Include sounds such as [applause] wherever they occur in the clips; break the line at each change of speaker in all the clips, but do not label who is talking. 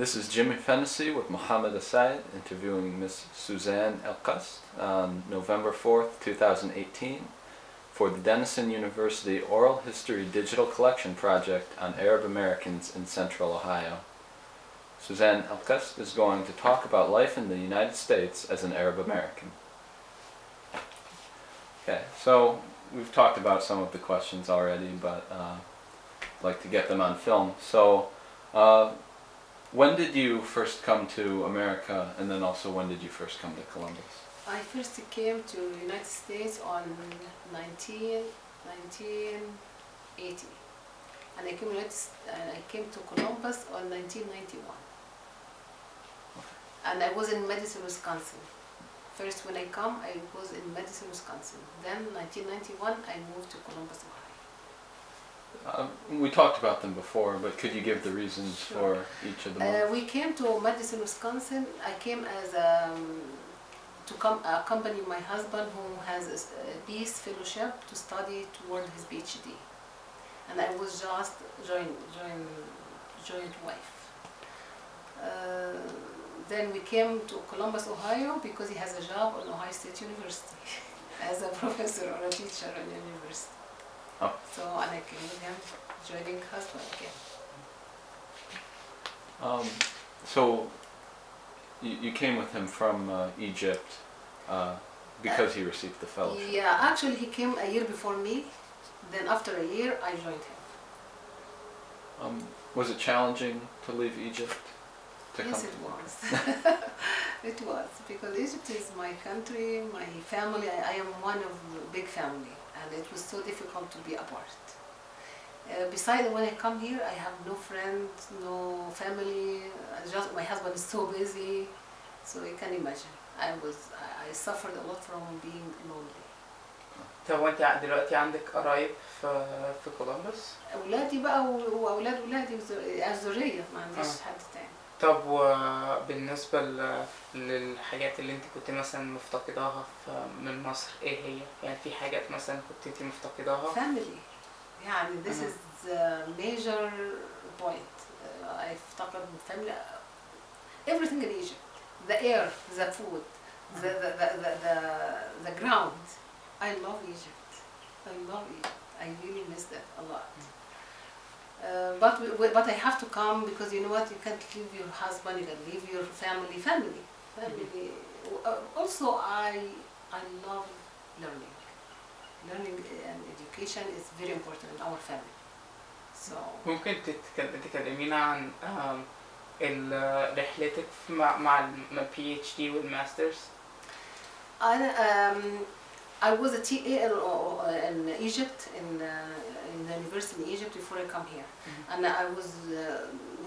This is Jimmy Fennessy with Mohammed Assaid interviewing Miss Suzanne Elkast on November 4th, 2018 for the Denison University Oral History Digital Collection Project on Arab Americans in Central Ohio. Suzanne Elkast is going to talk about life in the United States as an Arab American. Okay, so we've talked about some of the questions already, but uh, I'd like to get them on film. So, uh, when did you first come to America, and then also when did you first come to Columbus?
I first came to United States on 19, 1980 and I came, I came to Columbus on 1991 and I was in Madison, Wisconsin. First when I come I was in Madison, Wisconsin. Then 1991 I moved to Columbus, Ohio.
Uh, we talked about them before, but could you give the reasons
Sure.
for each of them?
Uh, we came to Madison, Wisconsin. I came as um, to come accompany my husband who has a a peace fellowship to study toward his PhD, and I was just joint joint joint wife. Uh, then we came to Columbus, Ohio, because he has a job on Ohio State University [laughs] as a professor or a teacher at the university.
Oh.
So and I came with him, joining husband again.
Um, so, you, you came with him from uh, Egypt uh, because he received the fellowship.
Yeah, actually he came a year before me. Then after a year, I joined him.
Um, was it challenging to leave Egypt? To
yes,
come
it
to
was. [laughs] [laughs] it was because Egypt is my country, my family. I, I am one of the big family, and it was so difficult to be apart. Uh, besides, when I come here, I have no friends, no family. I just my husband is so busy, so you can imagine. I was I, I suffered a lot from being lonely.
طب وانت دلوقتي عندك قرايب في في كولومبوس
اولادي بقى و- واولاد ولادي وز- الذريه ما عنديش
آه.
حد تاني
طب وبالنسبة للحاجات اللي انت كنت مثلا مفتقداها من مصر إيه هي؟ يعني في حاجات مثلا كنت انت مفتقداها
family يعني this is major point uh, I افتقد family everything in Egypt the air the food the the the the, the, the ground I love Egypt I love Egypt I really miss that a lot uh, but we, we- but I have to come because you know what you can't leave your husband you can leave your family family family uh, also I I love learning learning and education is very important in our family. So
ممكن تتكل- تكلمينا عن آم، ال- رحلتك مع مع البي اتش دي والماسترز
I, um, I was a TA in, uh, in Egypt, in, uh, in the university in Egypt before I come here.
Mhm.
And I was uh,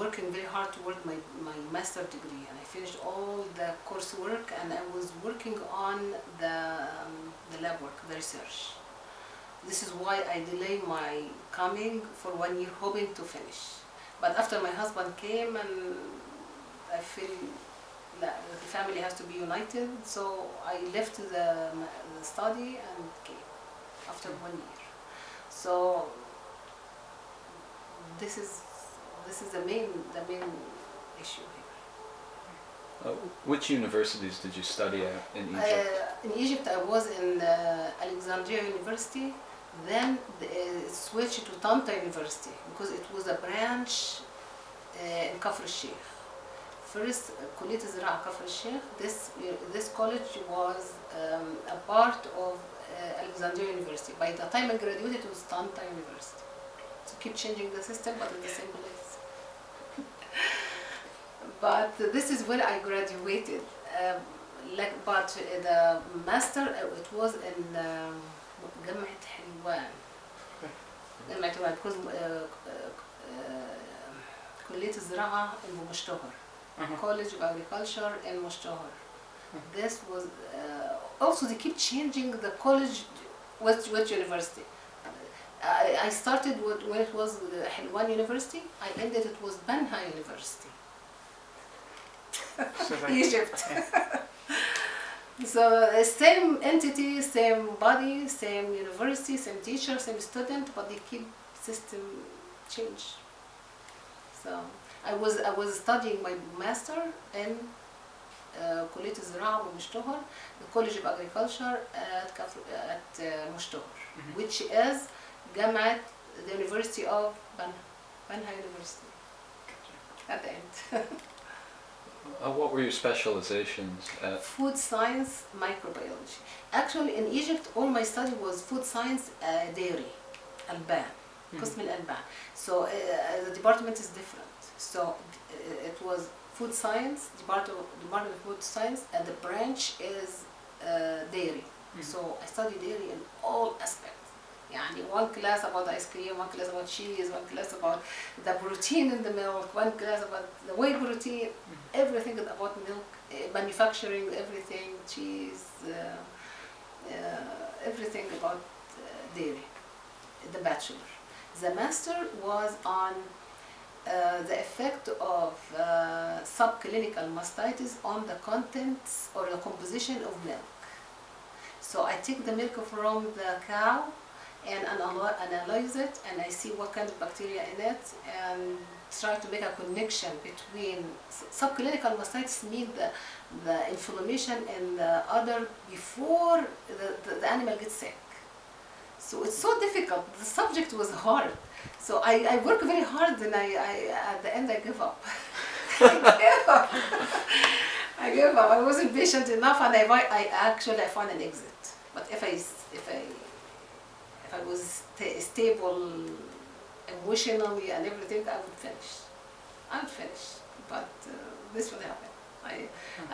working very hard toward my, my master degree. And I finished all the coursework and I was working on the, um, the lab work, the research. This is why I delayed my coming for one year, hoping to finish. But after my husband came and I feel that the family has to be united, so I left the, the study and came after one year. So this is this is the main the main issue here.
Uh, which universities did you study at in uh, Egypt?
Uh, in Egypt, I was in uh, Alexandria University. Then they uh, switched to Tanta University because it was a branch in Kafr Sheikh. First, Kulit Zira Kafr Sheikh. This this college was um, a part of Alexandria University. By the time I graduated, it was Tanta University So keep changing the system, but in the same place. [laughs] but this is where I graduated. Um, like, but the master, uh, it was in um, جامعة حلوان. جامعة حلوان because uh, uh, uh, كلية الزراعة المشتهر. College of Agriculture in Moshtohar. This was uh, also they keep changing the college which, which university. I, I started with, when it was the Hilwan University. I ended it was Banha University,
So like- [laughs]
Egypt. [laughs]
Yeah.
So uh, same entity, same body, same university, same teacher, same student, but they keep system change. So I was I was studying my master in uh, كلية الزراعة بمشتهر the College of Agriculture at كفر at uh, مشتهر
Mhm.
which is Gamat, the University of Banha, University, at the end. [laughs]
uh, what were your specializations at?
Food science, microbiology. Actually, in Egypt, all my study was food science, uh, dairy, Alban, mm -hmm. Alban. So uh, uh, the department is different. So uh, it was food science, department of, department of food science, and the branch is uh, dairy.
Mm -hmm.
So I studied dairy in all aspects. يعني one class about ice cream one class about cheese one class about the protein in the milk one class about the whey protein everything is about milk uh, manufacturing everything cheese uh, uh, everything about uh, dairy the bachelor the master was on uh, the effect of uh, subclinical mastitis on the contents or the composition of milk. So I take the milk from the cow and analyze it and I see what kind of bacteria in it and try to make a connection between subclinical mastitis mean the, the inflammation in the other before the, the, the animal gets sick. So it's so difficult. The subject was hard. So I, I work very hard and I, I at the end I give [laughs] up. I give up. I give up. I wasn't patient enough and I, I actually I found an exit. But if I if I I was sta- stable emotionally and everything, I would finish. I would finish. But uh, this would happen. I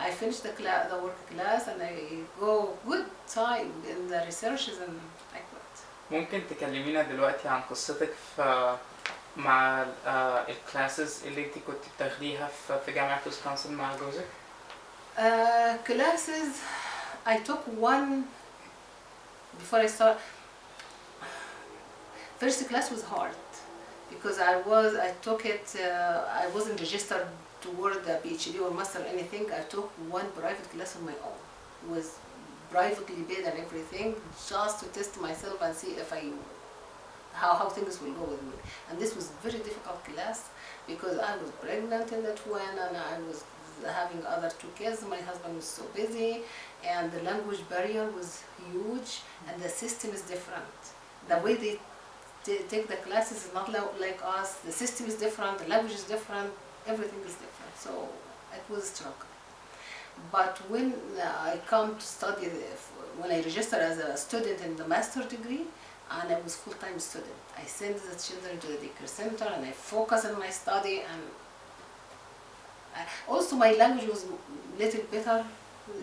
I finish the class, the work class, and I go good time in the researches and I quit.
ممكن تكلمينا دلوقتي عن قصتك في مع الكلاسز اللي انت كنت بتاخديها في في جامعة ويسكونسن مع جوزك
Uh, classes, I took one before I start. First class was hard because I was I took it. Uh, I wasn't registered toward the PhD or master or anything. I took one private class on my own. It was privately paid and everything just to test myself and see if I how, how things will go with me. And this was very difficult class because I was pregnant in that one and I was having other two kids. My husband was so busy and the language barrier was huge and the system is different. The way they take the classes is not like us. The system is different, the language is different, everything is different. So it was a struggle. But when uh, I come to study, when I registered as a student in the master degree, and I was full-time student, I sent the children to the daycare center and I focus on my study and I, also my language was little better,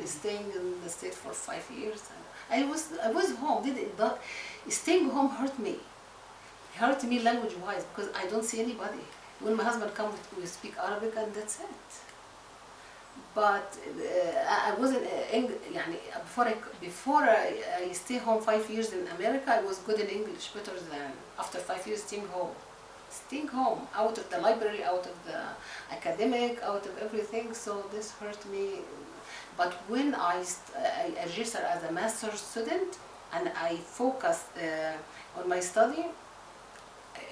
staying in the state for five years. I was I was home. Did it not? Staying home hurt me hurt me language-wise because I don't see anybody. When my husband comes, we speak Arabic and that's it. But uh, I wasn't uh, English, before, I, before I, I stay home five years in America, I was good in English, better than after five years staying home. Staying home, out of the library, out of the academic, out of everything, so this hurt me. But when I, I registered as a master's student and I focused uh, on my study,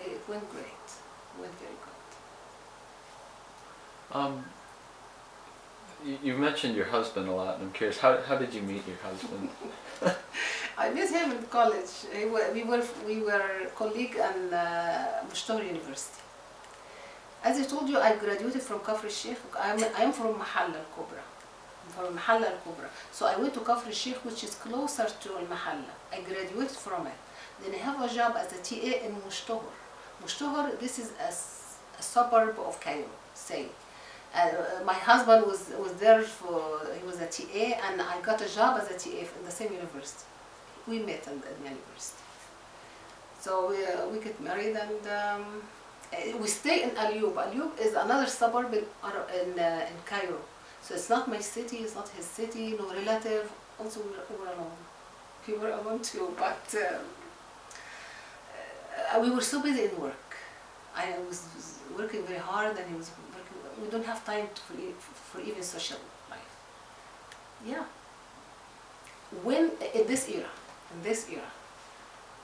it went great. It went very good.
Um, you, mentioned your husband a lot, and I'm curious, how, how did you meet your husband? [laughs] [laughs]
I met him in college. We were we were colleague in uh, University. As I told you, I graduated from Kafr Sheikh. I'm, I'm from Mahalla Al Kubra. I'm from Mahalla Al Kubra. So I went to Kafr Sheikh, which is closer to Al Mahalla. I graduated from it. Then I have a job as a TA in Mushtohor. Mushtohor, this is a suburb of Cairo, say. Uh, my husband was, was there for, he was a TA, and I got a job as a TA in the same university. We met in the university. So we, uh, we get married and um, uh, we stay in Alyub. Alyub is another suburb in, in, uh, in Cairo. So it's not my city, it's not his city, no relative. Also, we were, we were alone. We were alone too, but um, we were so busy in work. I was, was working very hard and he was working. We don't have time to, for, for even social life. Yeah. When, in this era, in this era,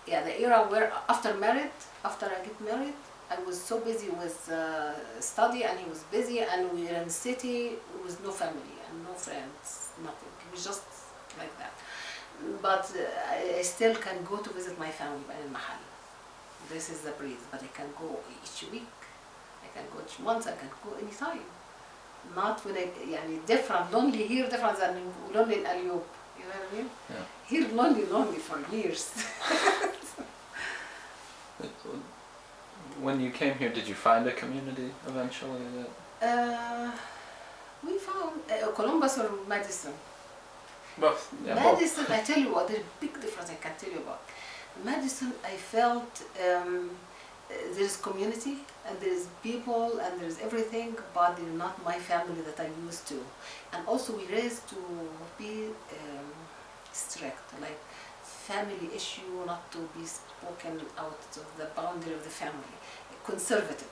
yeah, the era where after married, after I get married, I was so busy with uh, study and he was busy and we were in the city with no family and no friends, nothing. It was just like that. But uh, I still can go to visit my family in Mahal this is the breeze but I can go each week. I can go each month I can go anytime. Not when I يعني different lonely here different than lonely in اليوب you know what I mean?
Yeah.
here lonely lonely for years. [laughs]
Uh, when you came here did you find a community eventually
uh, we found uh, Columbus or Madison?
Both
yeah,
Madison both. I tell you what there's a big difference I can tell you about Madison, I felt um, uh, there is community and there is people and there is everything, but they're not my family that I'm used to. And also we raised to be um, strict, like family issue not to be spoken out of the boundary of the family, conservative.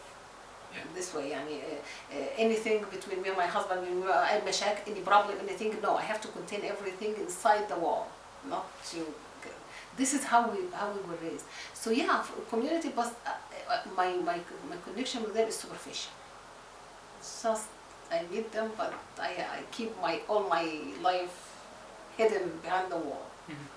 Yeah.
This way, يعني, uh, uh, anything between me and my husband, when we are أي مشاكل, any problem, anything, no, I have to contain everything inside the wall, not to. this is how we how we were raised. So yeah, community, but uh, uh, my my my connection with them is superficial. It's just I meet them, but I I keep my all my life hidden behind the wall.
Mhm.